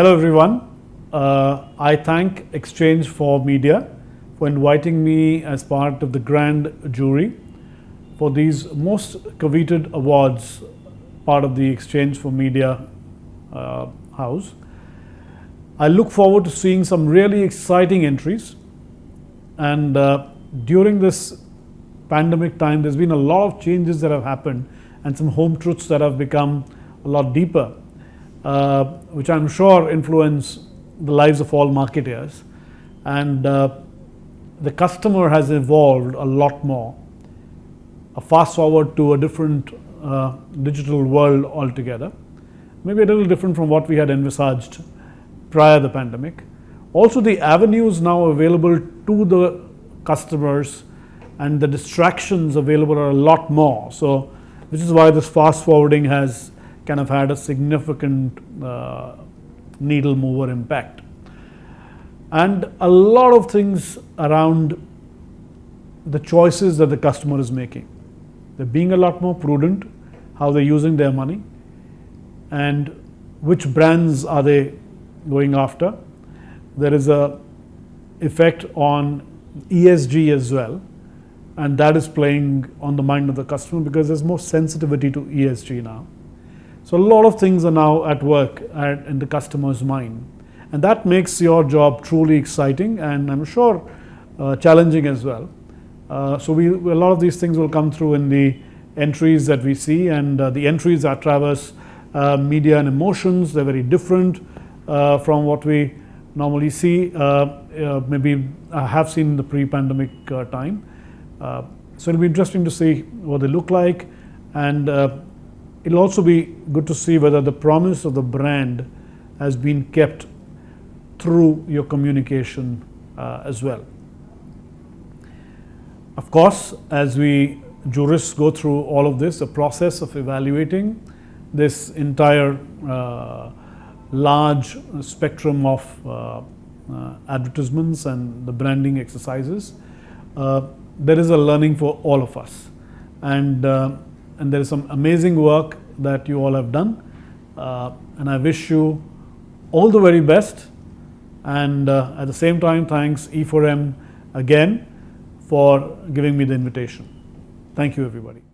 Hello everyone. Uh, I thank Exchange for Media for inviting me as part of the grand jury for these most coveted awards, part of the Exchange for Media uh, house. I look forward to seeing some really exciting entries and uh, during this pandemic time there's been a lot of changes that have happened and some home truths that have become a lot deeper uh, which I'm sure influence the lives of all marketers And uh, the customer has evolved a lot more. A fast forward to a different uh, digital world altogether. Maybe a little different from what we had envisaged prior to the pandemic. Also, the avenues now available to the customers and the distractions available are a lot more. So, which is why this fast forwarding has kind of had a significant uh, needle mover impact. And a lot of things around the choices that the customer is making. They're being a lot more prudent, how they're using their money, and which brands are they going after. There is a effect on ESG as well, and that is playing on the mind of the customer because there's more sensitivity to ESG now. So a lot of things are now at work at, in the customer's mind. And that makes your job truly exciting and I'm sure uh, challenging as well. Uh, so we, a lot of these things will come through in the entries that we see and uh, the entries are traverse uh, media and emotions. They're very different uh, from what we normally see. Uh, maybe I have seen in the pre-pandemic time. so it'll be interesting to see what they look like and It'll also be good to see whether the promise of the brand has been kept through your communication uh, as well. Of course, as we jurists go through all of this, the process of evaluating this entire uh, large spectrum of uh, uh advertisements and the branding exercises, uh, there is a learning for all of us. And uh, and there is some amazing work that you all have done. Uh, and I wish you all the very best. And uh, at the same time, thanks E4M again for giving me the invitation. Thank you, everybody.